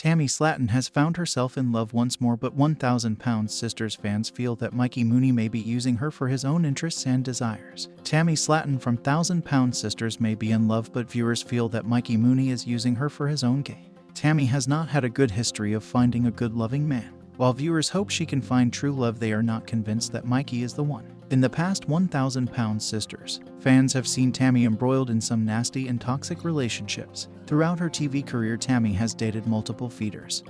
Tammy Slaton has found herself in love once more, but 1000 Pounds Sisters fans feel that Mikey Mooney may be using her for his own interests and desires. Tammy Slaton from 1000 Pounds Sisters may be in love, but viewers feel that Mikey Mooney is using her for his own gain. Tammy has not had a good history of finding a good loving man. While viewers hope she can find true love, they are not convinced that Mikey is the one. In the past 1000 Pounds Sisters, fans have seen Tammy embroiled in some nasty and toxic relationships. Throughout her TV career, Tammy has dated multiple feeders,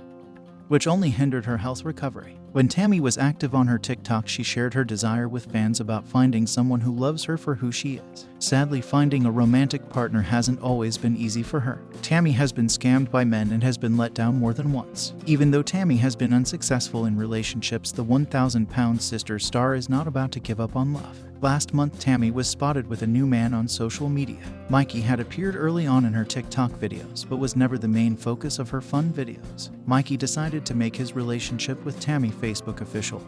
which only hindered her health recovery. When Tammy was active on her TikTok, she shared her desire with fans about finding someone who loves her for who she is. Sadly, finding a romantic partner hasn't always been easy for her. Tammy has been scammed by men and has been let down more than once. Even though Tammy has been unsuccessful in relationships, the 1,000 pound sister star is not about to give up on love. Last month, Tammy was spotted with a new man on social media. Mikey had appeared early on in her TikTok videos, but was never the main focus of her fun videos. Mikey decided to make his relationship with Tammy Facebook official.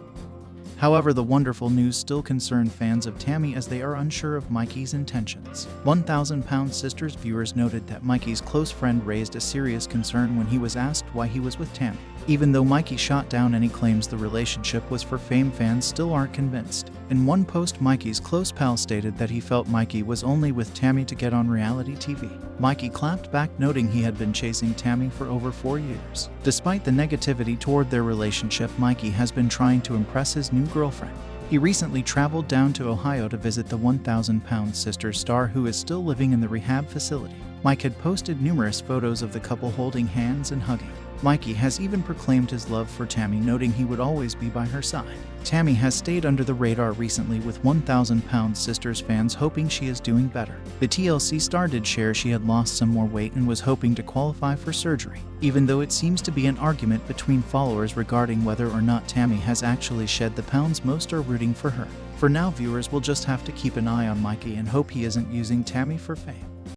However, the wonderful news still concerned fans of Tammy as they are unsure of Mikey's intentions. 1,000 Pound Sisters viewers noted that Mikey's close friend raised a serious concern when he was asked why he was with Tammy. Even though Mikey shot down any claims the relationship was for fame, fans still aren't convinced. In one post, Mikey's close pal stated that he felt Mikey was only with Tammy to get on reality TV. Mikey clapped back, noting he had been chasing Tammy for over four years. Despite the negativity toward their relationship, Mikey has been trying to impress his new girlfriend. He recently traveled down to Ohio to visit the 1,000 pound sister star who is still living in the rehab facility. Mike had posted numerous photos of the couple holding hands and hugging. Mikey has even proclaimed his love for Tammy, noting he would always be by her side. Tammy has stayed under the radar recently with 1,000 Pound Sisters fans hoping she is doing better. The TLC star did share she had lost some more weight and was hoping to qualify for surgery, even though it seems to be an argument between followers regarding whether or not Tammy has actually shed the pounds most are rooting for her. For now, viewers will just have to keep an eye on Mikey and hope he isn't using Tammy for fame.